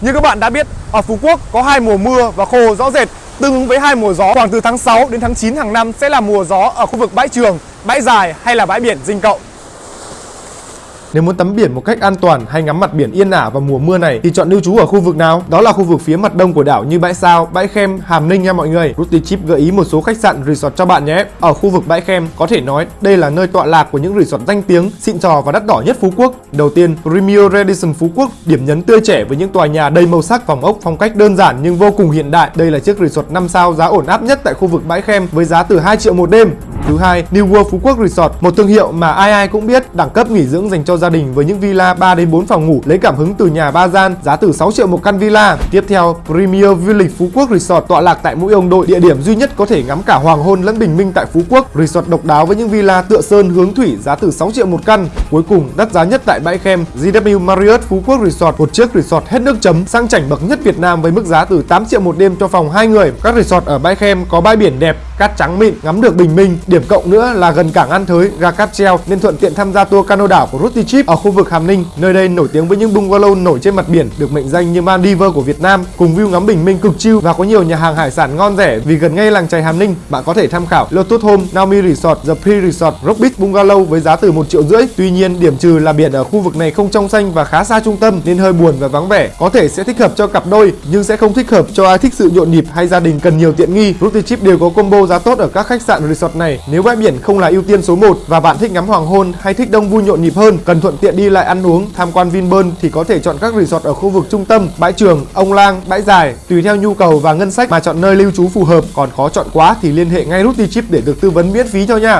Như các bạn đã biết, ở Phú Quốc có hai mùa mưa và khô rõ rệt, tương ứng với hai mùa gió khoảng từ tháng 6 đến tháng 9 hàng năm sẽ là mùa gió ở khu vực bãi trường, bãi dài hay là bãi biển Dinh Cậu. Nếu muốn tắm biển một cách an toàn hay ngắm mặt biển yên ả vào mùa mưa này thì chọn lưu trú ở khu vực nào? Đó là khu vực phía mặt đông của đảo như Bãi Sao, Bãi Khem, Hàm Ninh nha mọi người. Ruti Chip gợi ý một số khách sạn resort cho bạn nhé. Ở khu vực Bãi Khem có thể nói đây là nơi tọa lạc của những resort danh tiếng, xịn trò và đắt đỏ nhất Phú Quốc. Đầu tiên, Premier Radisson Phú Quốc, điểm nhấn tươi trẻ với những tòa nhà đầy màu sắc phòng ốc phong cách đơn giản nhưng vô cùng hiện đại. Đây là chiếc resort 5 sao giá ổn áp nhất tại khu vực Bãi Khem với giá từ 2 triệu một đêm. Thứ hai, New World Phú Quốc Resort, một thương hiệu mà ai ai cũng biết, đẳng cấp nghỉ dưỡng dành cho gia đình với những villa 3 đến 4 phòng ngủ lấy cảm hứng từ nhà ba gian, giá từ 6 triệu một căn villa. Tiếp theo, Premier Village Phú Quốc Resort tọa lạc tại mũi ông đội, địa điểm duy nhất có thể ngắm cả hoàng hôn lẫn bình minh tại Phú Quốc. Resort độc đáo với những villa tựa sơn hướng thủy giá từ 6 triệu một căn. Cuối cùng, đắt giá nhất tại bãi Khem, GW Marriott Phú Quốc Resort, một chiếc resort hết nước chấm, sang chảnh bậc nhất Việt Nam với mức giá từ 8 triệu một đêm cho phòng hai người. Các resort ở bãi Khem có bãi biển đẹp, cát trắng mịn, ngắm được bình minh. Điểm điểm cộng nữa là gần cảng An Thới, ga cáp treo nên thuận tiện tham gia tour cano đảo của Ruti Chip ở khu vực Hàm Ninh. Nơi đây nổi tiếng với những bungalow nổi trên mặt biển được mệnh danh như Maldives của Việt Nam, cùng view ngắm bình minh cực chill và có nhiều nhà hàng hải sản ngon rẻ vì gần ngay làng chài Hàm Ninh. Bạn có thể tham khảo Lotus Home, Naomi Resort, The Pre Resort, Rock Beach Bungalow với giá từ 1 triệu rưỡi. Tuy nhiên, điểm trừ là biển ở khu vực này không trong xanh và khá xa trung tâm nên hơi buồn và vắng vẻ. Có thể sẽ thích hợp cho cặp đôi nhưng sẽ không thích hợp cho ai thích sự nhộn nhịp hay gia đình cần nhiều tiện nghi. Ruti Chip đều có combo giá tốt ở các khách sạn resort này. Nếu bãi biển không là ưu tiên số 1 và bạn thích ngắm hoàng hôn hay thích đông vui nhộn nhịp hơn, cần thuận tiện đi lại ăn uống, tham quan Vinpearl thì có thể chọn các resort ở khu vực trung tâm, bãi trường, ông lang, bãi dài, tùy theo nhu cầu và ngân sách mà chọn nơi lưu trú phù hợp. Còn khó chọn quá thì liên hệ ngay Ruti Chip để được tư vấn miễn phí cho nha.